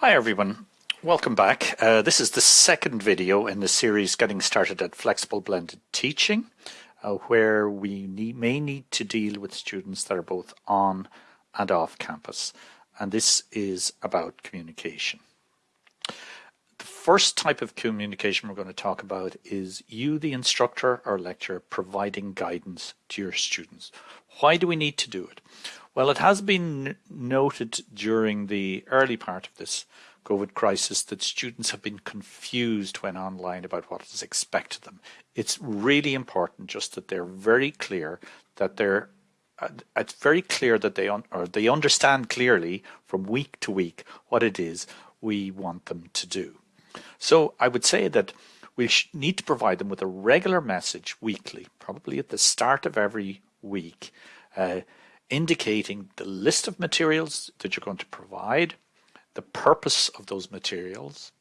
Hi everyone, welcome back. Uh, this is the second video in the series Getting Started at Flexible Blended Teaching, uh, where we need, may need to deal with students that are both on and off campus. And this is about communication. The first type of communication we're going to talk about is you, the instructor or lecturer, providing guidance to your students. Why do we need to do it? Well, it has been noted during the early part of this COVID crisis that students have been confused when online about what is expected of them. It's really important just that they're very clear that they're uh, it's very clear that they un or they understand clearly from week to week what it is we want them to do. So I would say that we need to provide them with a regular message weekly, probably at the start of every week, uh, indicating the list of materials that you're going to provide, the purpose of those materials,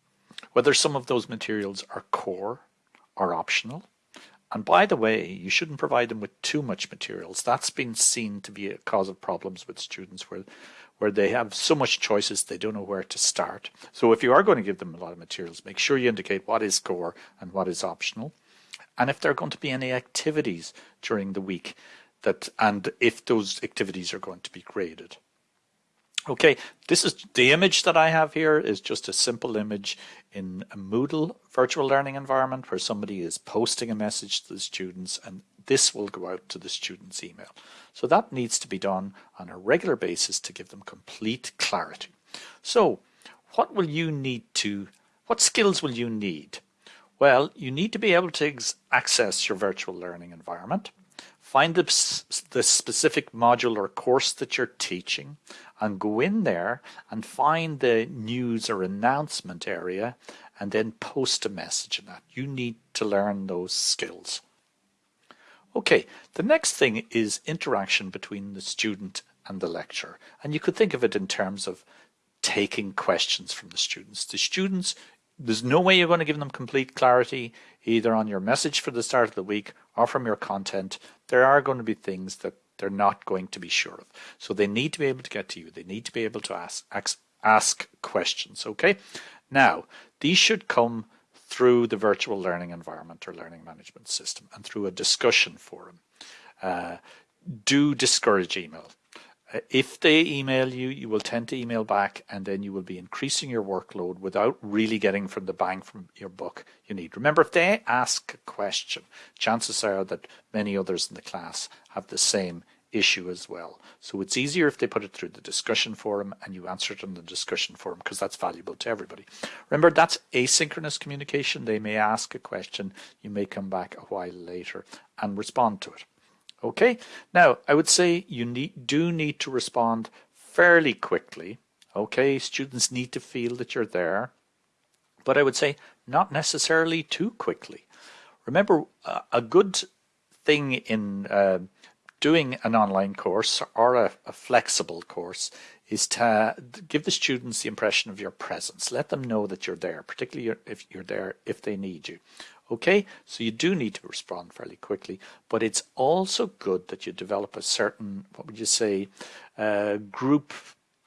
whether some of those materials are core or optional. And by the way, you shouldn't provide them with too much materials. That's been seen to be a cause of problems with students where, where they have so much choices they don't know where to start. So if you are going to give them a lot of materials, make sure you indicate what is core and what is optional. And if there are going to be any activities during the week that and if those activities are going to be graded. Okay, this is the image that I have here is just a simple image in a Moodle virtual learning environment where somebody is posting a message to the students and this will go out to the student's email. So that needs to be done on a regular basis to give them complete clarity. So what will you need to, what skills will you need? Well, you need to be able to access your virtual learning environment find the, the specific module or course that you're teaching and go in there and find the news or announcement area and then post a message in that. You need to learn those skills. Okay, the next thing is interaction between the student and the lecturer. And you could think of it in terms of taking questions from the students. The students there's no way you're going to give them complete clarity either on your message for the start of the week or from your content. There are going to be things that they're not going to be sure of. So they need to be able to get to you. They need to be able to ask, ask, ask questions. Okay. Now, these should come through the virtual learning environment or learning management system and through a discussion forum. Uh, do discourage email. Uh, if they email you, you will tend to email back and then you will be increasing your workload without really getting from the bang from your book you need. Remember, if they ask a question, chances are that many others in the class have the same issue as well. So it's easier if they put it through the discussion forum and you answer it in the discussion forum because that's valuable to everybody. Remember, that's asynchronous communication. They may ask a question, you may come back a while later and respond to it. Okay, now I would say you need, do need to respond fairly quickly. Okay, students need to feel that you're there, but I would say not necessarily too quickly. Remember, a good thing in uh, doing an online course or a, a, flexible course is to give the students the impression of your presence. Let them know that you're there, particularly if you're there if they need you. Okay, so you do need to respond fairly quickly, but it's also good that you develop a certain, what would you say, uh, group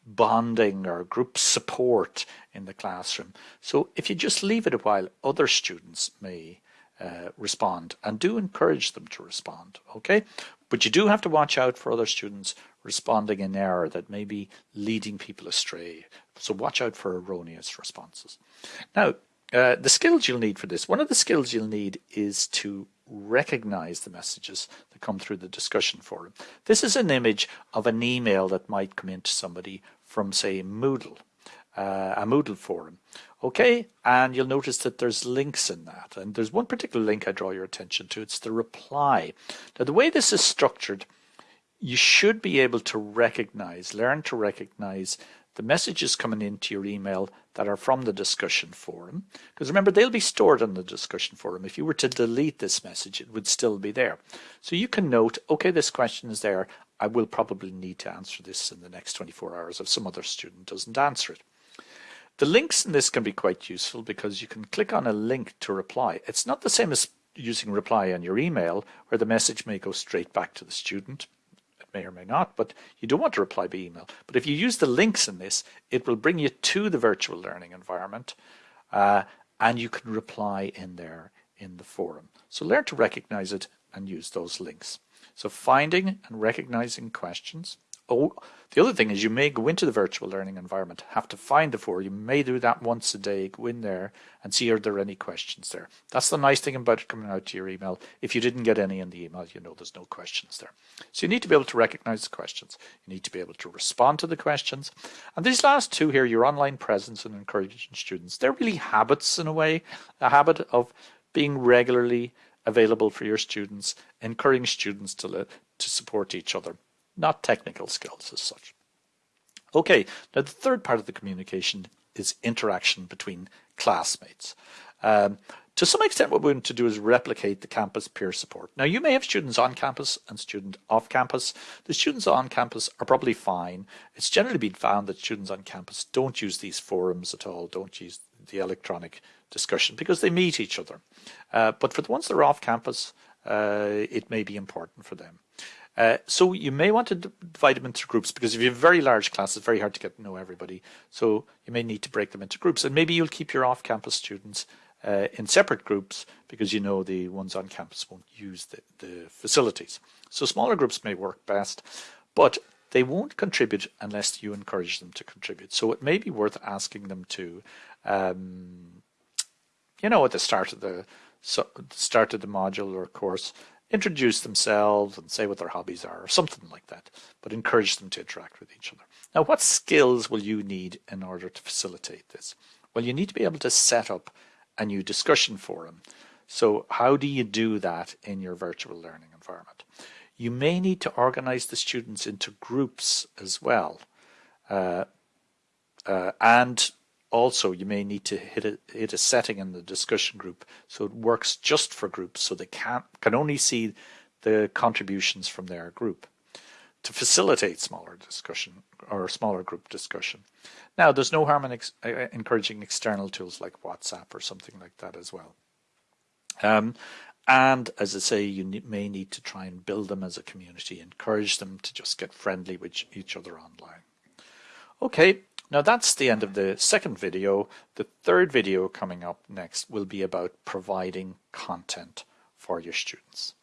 bonding or group support in the classroom. So if you just leave it a while, other students may uh, respond and do encourage them to respond, okay? But you do have to watch out for other students responding in error that may be leading people astray. So watch out for erroneous responses. Now, uh, the skills you'll need for this, one of the skills you'll need is to recognize the messages that come through the discussion forum. This is an image of an email that might come into somebody from, say, Moodle, uh, a Moodle forum. Okay, and you'll notice that there's links in that. And there's one particular link I draw your attention to. It's the reply. Now, the way this is structured, you should be able to recognize, learn to recognize the messages coming into your email that are from the discussion forum. Because remember, they'll be stored on the discussion forum. If you were to delete this message, it would still be there. So you can note, okay, this question is there. I will probably need to answer this in the next 24 hours if some other student doesn't answer it. The links in this can be quite useful because you can click on a link to reply. It's not the same as using reply on your email where the message may go straight back to the student may or may not, but you don't want to reply by email. But if you use the links in this, it will bring you to the virtual learning environment uh, and you can reply in there in the forum. So learn to recognize it and use those links. So finding and recognizing questions, Oh, the other thing is you may go into the virtual learning environment, have to find the four. You may do that once a day, go in there and see are there any questions there. That's the nice thing about it coming out to your email. If you didn't get any in the email, you know there's no questions there. So you need to be able to recognize the questions. You need to be able to respond to the questions. And these last two here, your online presence and encouraging students, they're really habits in a way, a habit of being regularly available for your students, encouraging students to, to support each other not technical skills as such. Okay, now the third part of the communication is interaction between classmates. Um, to some extent, what we want to do is replicate the campus peer support. Now, you may have students on campus and students off campus. The students on campus are probably fine. It's generally been found that students on campus don't use these forums at all, don't use the electronic discussion because they meet each other. Uh, but for the ones that are off campus, uh, it may be important for them. Uh, so you may want to divide them into groups because if you have very large classes, it's very hard to get to know everybody. So you may need to break them into groups and maybe you'll keep your off-campus students uh, in separate groups because you know the ones on campus won't use the, the facilities. So smaller groups may work best, but they won't contribute unless you encourage them to contribute. So it may be worth asking them to, um, you know, at the start of the so start of the module or course, introduce themselves and say what their hobbies are or something like that, but encourage them to interact with each other. Now, what skills will you need in order to facilitate this? Well, you need to be able to set up a new discussion forum. So how do you do that in your virtual learning environment? You may need to organize the students into groups as well. Uh, uh, and also you may need to hit a, hit a setting in the discussion group so it works just for groups so they can, can only see the contributions from their group to facilitate smaller discussion or smaller group discussion. Now, there's no harm in ex uh, encouraging external tools like WhatsApp or something like that as well. Um, and as I say, you may need to try and build them as a community, encourage them to just get friendly with each other online. Okay, now that's the end of the second video. The third video coming up next will be about providing content for your students.